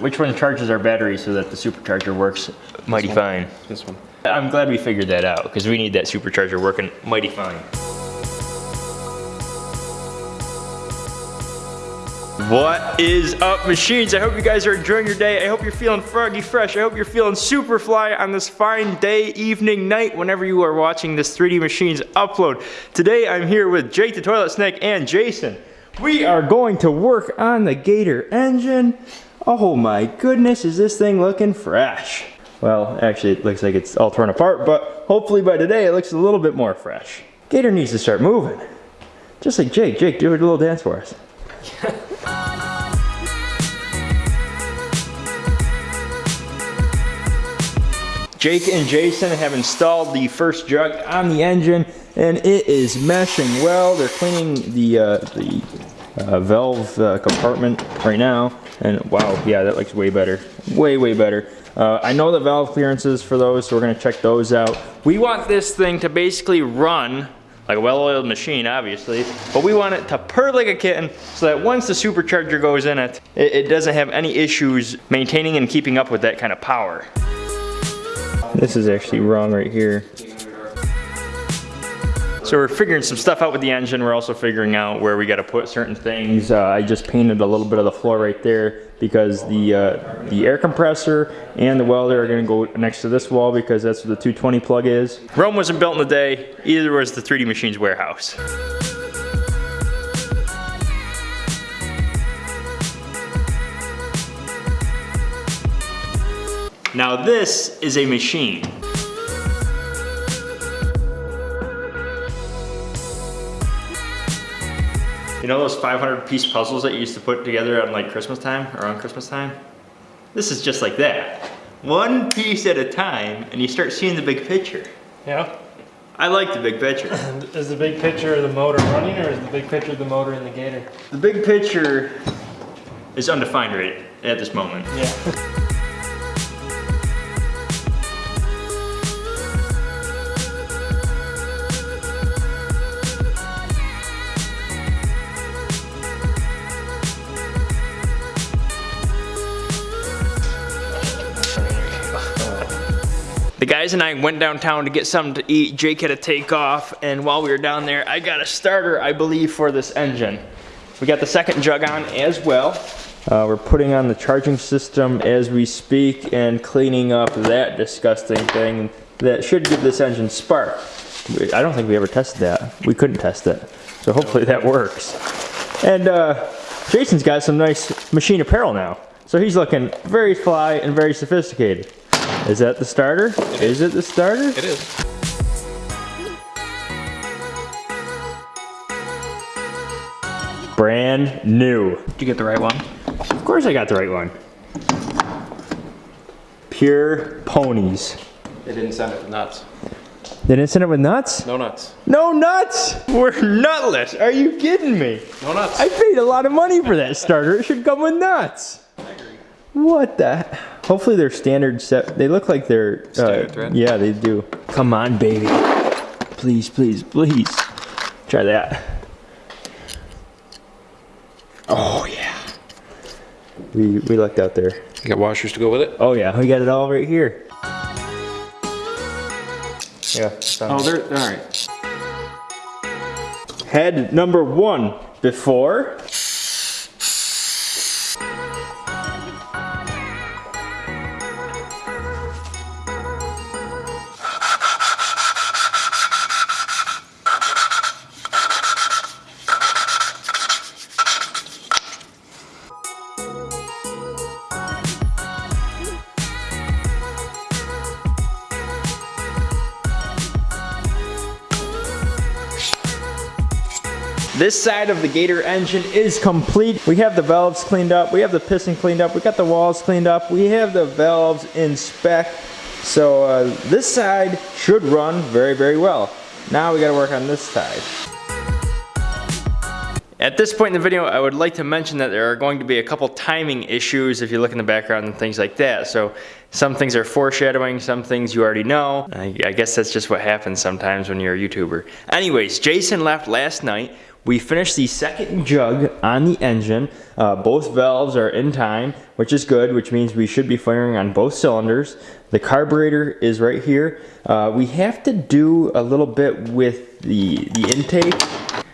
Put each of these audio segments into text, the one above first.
Which one charges our battery so that the supercharger works mighty fine? This one. I'm glad we figured that out because we need that supercharger working mighty fine. What is up machines? I hope you guys are enjoying your day. I hope you're feeling froggy fresh. I hope you're feeling super fly on this fine day, evening, night, whenever you are watching this 3D Machines upload. Today I'm here with Jake the Toilet Snake and Jason. We are going to work on the Gator engine. Oh my goodness, is this thing looking fresh? Well, actually it looks like it's all torn apart, but hopefully by today it looks a little bit more fresh. Gator needs to start moving. Just like Jake. Jake, do a little dance for us. Jake and Jason have installed the first jug on the engine and it is meshing well. They're cleaning the, uh, the uh, valve uh, compartment right now and wow, yeah, that looks way better. Way, way better. Uh, I know the valve clearances for those, so we're gonna check those out. We want this thing to basically run like a well-oiled machine, obviously, but we want it to purr like a kitten so that once the supercharger goes in it, it, it doesn't have any issues maintaining and keeping up with that kind of power. This is actually wrong right here. So we're figuring some stuff out with the engine. We're also figuring out where we got to put certain things. Uh, I just painted a little bit of the floor right there because the uh, the air compressor and the welder are going to go next to this wall because that's where the 220 plug is. Rome wasn't built in a day. Either was the 3D Machines warehouse. Now this is a machine. You know those 500 piece puzzles that you used to put together on like Christmas time, around Christmas time? This is just like that. One piece at a time and you start seeing the big picture. Yeah. I like the big picture. Is the big picture of the motor running or is the big picture of the motor in the gator? The big picture is undefined right at this moment. Yeah. The guys and I went downtown to get something to eat. Jake had to take off, and while we were down there, I got a starter, I believe, for this engine. We got the second jug on as well. Uh, we're putting on the charging system as we speak and cleaning up that disgusting thing that should give this engine spark. I don't think we ever tested that. We couldn't test it. So hopefully that works. And uh, Jason's got some nice machine apparel now. So he's looking very fly and very sophisticated. Is that the starter? It is. is it the starter? It is. Brand new. Did you get the right one? Of course I got the right one. Pure ponies. They didn't send it with nuts. They didn't send it with nuts? No nuts. No nuts! We're nutless. Are you kidding me? No nuts. I paid a lot of money for that starter. It should come with nuts. What the? Hopefully they're standard set. They look like they're uh, standard thread. Yeah, they do. Come on, baby. Please, please, please. Try that. Oh yeah. We we lucked out there. You got washers to go with it? Oh yeah, we got it all right here. Yeah. Oh, they're all right. Head number one before. This side of the Gator engine is complete. We have the valves cleaned up. We have the piston cleaned up. We got the walls cleaned up. We have the valves in spec. So uh, this side should run very, very well. Now we gotta work on this side. At this point in the video, I would like to mention that there are going to be a couple timing issues if you look in the background and things like that. So some things are foreshadowing, some things you already know. I, I guess that's just what happens sometimes when you're a YouTuber. Anyways, Jason left last night We finished the second jug on the engine. Uh, both valves are in time, which is good, which means we should be firing on both cylinders. The carburetor is right here. Uh, we have to do a little bit with the, the intake.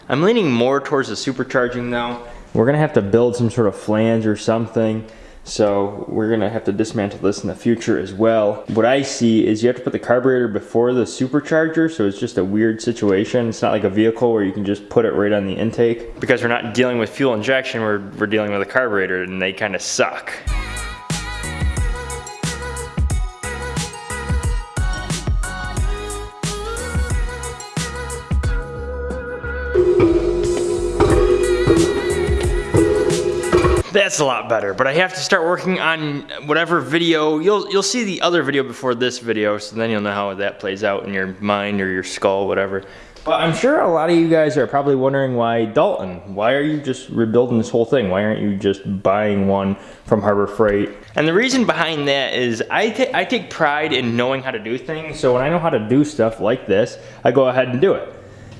I'm leaning more towards the supercharging now. We're gonna have to build some sort of flange or something. So we're gonna have to dismantle this in the future as well. What I see is you have to put the carburetor before the supercharger, so it's just a weird situation. It's not like a vehicle where you can just put it right on the intake. Because we're not dealing with fuel injection, we're, we're dealing with a carburetor and they kind of suck. That's a lot better, but I have to start working on whatever video. You'll you'll see the other video before this video, so then you'll know how that plays out in your mind or your skull, whatever. But I'm sure a lot of you guys are probably wondering why Dalton. Why are you just rebuilding this whole thing? Why aren't you just buying one from Harbor Freight? And the reason behind that is I, I take pride in knowing how to do things. So when I know how to do stuff like this, I go ahead and do it.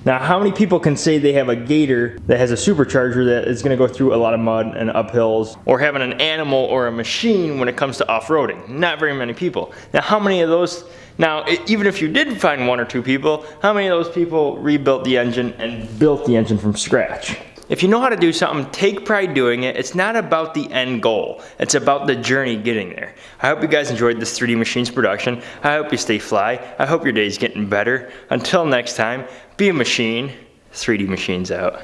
Now, how many people can say they have a gator that has a supercharger that is gonna go through a lot of mud and uphills, or having an animal or a machine when it comes to off-roading? Not very many people. Now, how many of those, now, even if you did find one or two people, how many of those people rebuilt the engine and built the engine from scratch? If you know how to do something, take pride doing it. It's not about the end goal. It's about the journey getting there. I hope you guys enjoyed this 3D Machines production. I hope you stay fly. I hope your day's getting better. Until next time, be a machine. 3D Machines out.